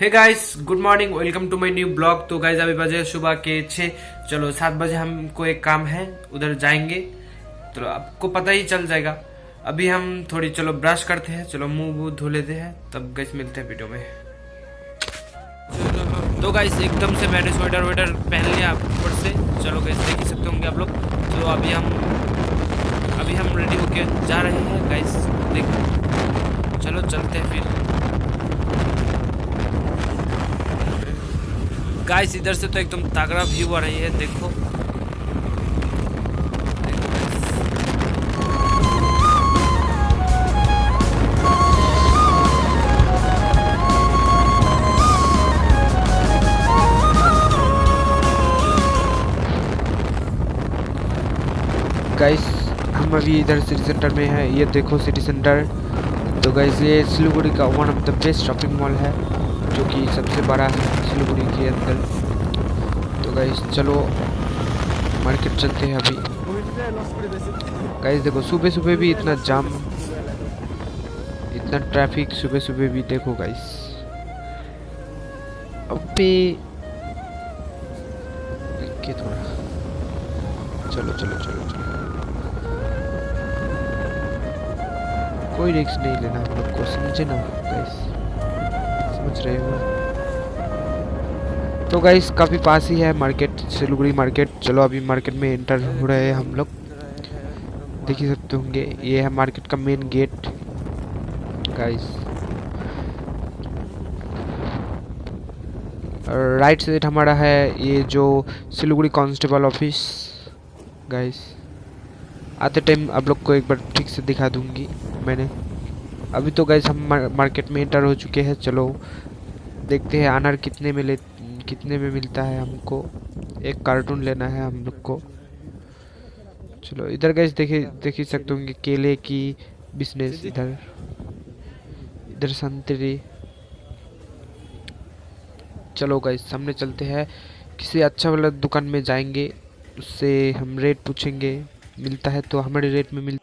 Hey guys good morning welcome to my new blog तो guys अभी बजे सुबह के छः चलो, सात बजे हमको एक काम है, उधर जाएँगे। तो आपको पता ही चल जाएगा। अभी हम थोड़ी, चलो ब्रश करते हैं। चलो, मुँह वूह धो लेते हैं। तब गैस मिलते हैं वीडियो में। तो गाइस एकदम से मैंने स्वेटर वेटर पहन लिया ऊपर से। चलो गैस देख ही सकते होंगे आप लोग। तो अभी हम अभी हम रेडी होके जा रहे हैं गाइस देखो। चलो, चलते हैं फिर। गाइस इधर से तो एकदम तगड़ा व्यू आ रही है, देखो। गाइस हम अभी इधर सिटी सेंटर में हैं, ये देखो सिटी सेंटर तो गाइस ये सिलीगुड़ी का one of the best shopping mall है। जो कि सबसे बड़ा है सिलीगुड़ी के अंदर। तो गाइस चलो मार्केट चलते हैं अभी। गाइस देखो सुबह सुबह भी इतना जाम इतना ट्रैफ़िक सुबह सुबह भी देखो गाइस अबे के थोड़ा। चलो चलो चलो चलो। कोई रिस्क नहीं लेना, हम लोग को समझे ना गाइस समझ रहे हो। तो गाइस काफ़ी पास ही है मार्केट सिलीगुड़ी मार्केट चलो, अभी मार्केट में एंटर हो रहे हैं हम लोग। देख ही सकते होंगे, ये है मार्केट का main gate guys right side हमारा है ये जो सिलीगुड़ी कांस्टेबल ऑफ़िस गाइस आते टाइम आप लोग को एक बार ठीक से दिखा दूँगी मैंने। अभी तो गाइस हम मार्केट में इंटर हो चुके हैं चलो। देखते हैं अनार कितने में ले कितने में मिलता है हमको। एक कार्टून लेना है हम लोग को। चलो इधर गाइस देखे देख ही सकते होंगे केले की बिज़नेस इधर। इधर संतरी। चलो गाइस सामने चलते हैं। किसी अच्छा वाला दुकान में जाएँगे उससे हम रेट पूछेंगे। मिलता है तो हमारे रेट में मिल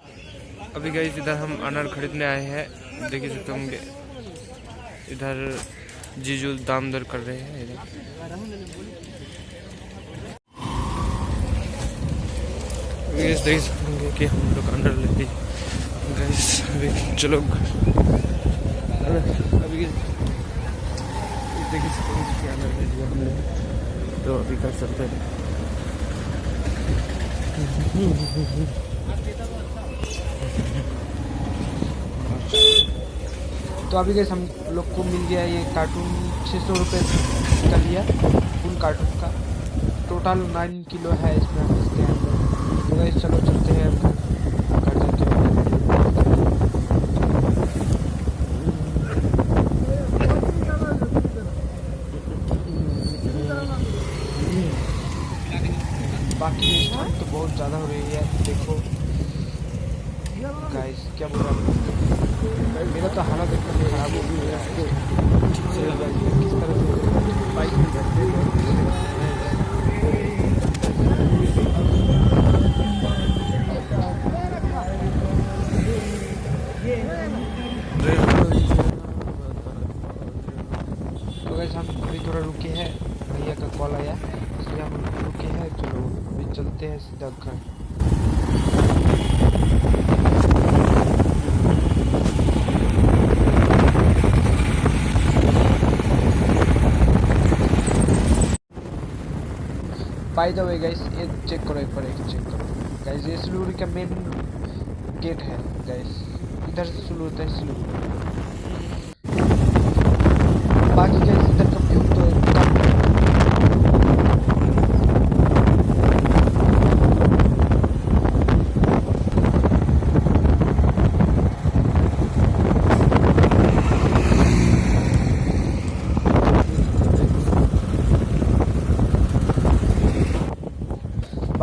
अभी गई इधर हम अनार खरीदने आए हैं। देख सकते होंगे इधर जीजू दाम दर कर रहे हैं इधर। देख होंगे कि हम लोग अंडर चलो। ले हमने। तो अभी कर सकते हैं। तो अभी गैस हम लोग को मिल गया ये कार्टून छः सौ रुपये का लिया फुल कार्टून का। टोटल नाइन किलो है इसमें हम इसके अंदर। तो चलो चलते हैं बाकी तो बहुत ज़्यादा हो रही है। देखो गाइस क्या बोल रहा हूँ मेरा तो हालत एकदम खराब हो गई है ठीक से किस तरह से बाइक में बैठते तो गैस हम अभी थोड़ा रुके हैं भैया का कॉल आया इसलिए हम रुके हैं, चलो, अभी चलते हैं सीधा घर। बाय द वे गाइस ये चेक करो, एक बार एक चेक करो। गाइस ये सिलीगुड़ी का मेन गेट है गाइस इधर से शुरू होता है सिलीगुड़ी बाकी गाइस इधर का व्यू तो एकदम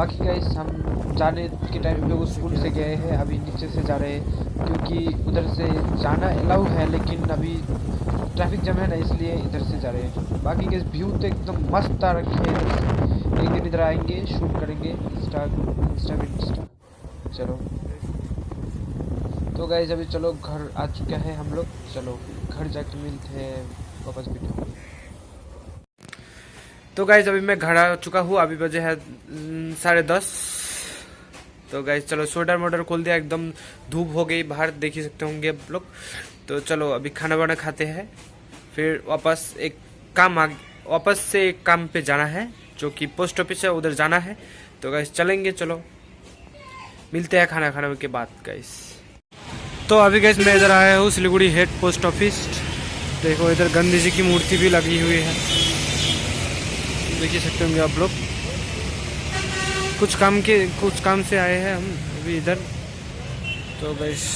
बाकी गाइस हम जाने के टाइम पे वो स्कूल से गए हैं, अभी नीचे से जा रहे हैं, क्योंकि उधर से जाना अलाउ है, लेकिन अभी ट्रैफ़िक जम है ना, इसलिए इधर से जा रहे हैं। बाकी गाइस व्यू तो एकदम मस्त आ रखे हैं एक दिन इधर आएँगे शूट करेंगे इंस्टा इंस्टा इंस्टा चलो। तो गाइस अभी चलो, घर आ चुका है हम लोग। चलो, घर जाके मिलते हैं, वापस वीडियो तो गाइज़ अभी मैं घर आ चुका हूँ, अभी बजे है साढ़े दस। तो गाइज़ चलो स्वेटर मोटर खोल दिया, एकदम धूप हो गई बाहर, देख ही सकते होंगे आप लोग। तो चलो, अभी खाना वाना खाते हैं। फिर वापस एक काम आ वापस से एक काम पे जाना है, जो कि पोस्ट ऑफ़िस है, उधर जाना है। तो गाइज़ चलेंगे, चलो। मिलते हैं खाना खाने के बाद गाइस तो अभी गैस मैं इधर आया हूँ, सिलीगुड़ी हेड पोस्ट ऑफ़िस देखो, इधर गांधी जी की मूर्ति भी लगी हुई है। देख ही सकते होंगे आप लोग। कुछ काम के, कुछ काम से आए हैं हम अभी इधर। तो गैस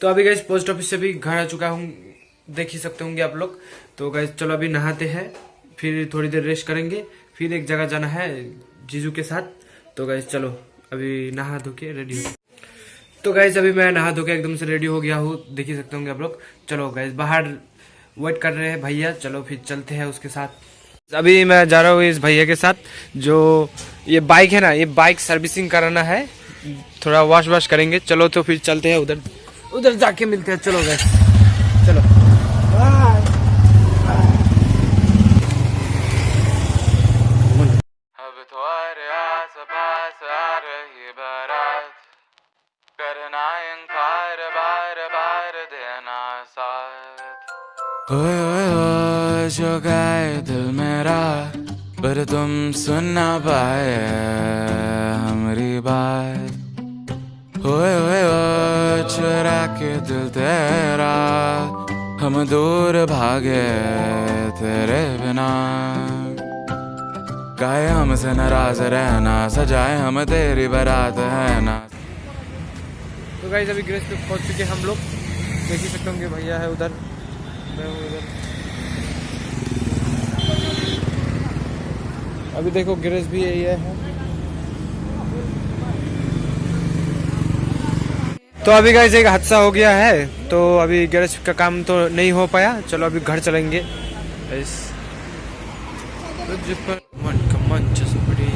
तो अभी गैस पोस्ट ऑफ़िस से भी घर आ चुका हूँ। देख ही सकते होंगे आप लोग। तो गैस चलो अभी नहाते हैं, फिर थोड़ी देर रेस्ट करेंगे, फिर एक जगह जाना है जीजू के साथ। तो गैस चलो अभी नहा धो के रेडी हो। तो गैस अभी मैं नहा धो के एकदम से रेडी हो गया हूँ। देख ही सकते होंगे आप लोग। चलो गैस बाहर वेट कर रहे हैं भैया। चलो फिर चलते हैं उसके साथ। अभी मैं जा रहा हूँ इस भैया के साथ जो ये बाइक है ना ये बाइक सर्विसिंग कराना है। थोड़ा वॉश वॉश करेंगे। चलो तो फिर चलते हैं उधर। उधर जाके मिलते हैं। चलो गैस चलो। बारात। करना जो गए दिल मेरा, पर तुम सुन ना पाए हमारी बात। ओए ओए ओए चुरा के दिल तेरा, हम दूर भागे तेरे बिना। गाए हमसे नाराज़ रहना, सजाए हम तेरी बारात है ना। तो गाइस, अभी ग्रेस पे पहुँच चुके हम लोग। देख ही सकते होंगे, भैया है उधर, मैं हूँ उधर। अभी देखो ग्रेस भी यही है। तो अभी गाइस एक हादसा हो गया है तो अभी गैरेज का काम तो नहीं हो पाया। चलो अभी घर चलेंगे। मंच पड़ी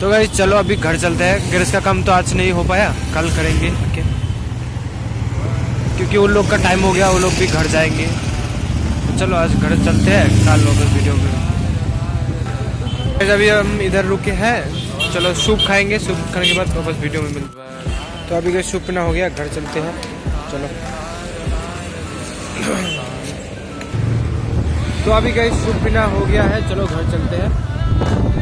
तो चलो अभी घर चलते हैं। गैरेज का काम तो आज नहीं हो पाया, कल करेंगे ओके क्योंकि उन लोग का टाइम हो गया, वो लोग भी घर जाएँगे। तो चलो आज घर चलते हैं, कल वापस वीडियो में अभी हम इधर रुके हैं। चलो, सूप खाएँगे। सूप खाने के बाद वापस वीडियो में मिलते तो अभी कोई सूप ना हो गया, घर चलते हैं। चलो। तो अभी कहीं सूप पीना हो गया है। चलो, घर चलते हैं।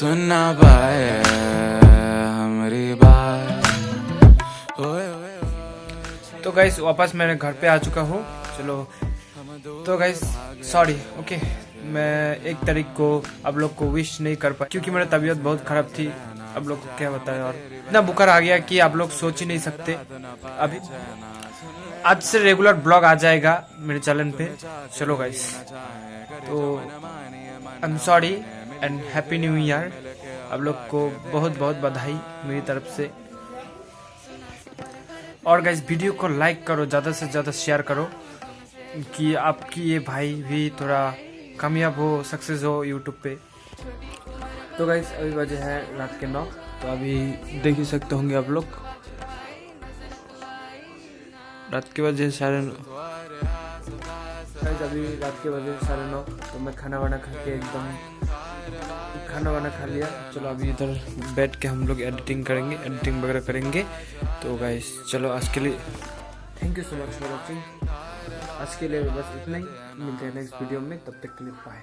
तुम सुन ना पाए हमारी बात तो गाइस वापस मैंने घर पे आ चुका हूँ। चलो। तो गाइस सॉरी ओके मैं एक तारीख को आप लोग को विश नहीं कर पाया, क्योंकि मेरा तबीयत बहुत खराब थी। आप लोग को क्या बताएँ और इतना बुखार आ गया कि आप लोग सोच ही नहीं सकते। अभी आज से रेगुलर ब्लॉग आ जाएगा मेरे चैनल पे। चलो गाइस तो I am sorry and happy new year आप लोग को बहुत बहुत बधाई मेरी तरफ़ से। और गाइज़ वीडियो को लाइक करो, ज़्यादा से ज़्यादा शेयर करो कि आपकी ये भाई भी थोड़ा कामयाब हो सक्सेस हो यूट्यूब पे। तो गाइज़ अभी बजे है रात के नौ तो अभी देख ही सकते होंगे आप लोग। रात के बजे साढ़े नौ। अभी रात के बजे साढ़े नौ तो मैं खाना वाना खा के एकदम खाना वाना खा लिया। चलो अभी इधर बैठ के हम लोग एडिटिंग करेंगे एडिटिंग वगैरह करेंगे। तो गाइस चलो आज के लिए thank you so much for watching आज के लिए बस इतना ही। मिलते हैं नेक्स्ट वीडियो में, तब तक के लिए बाय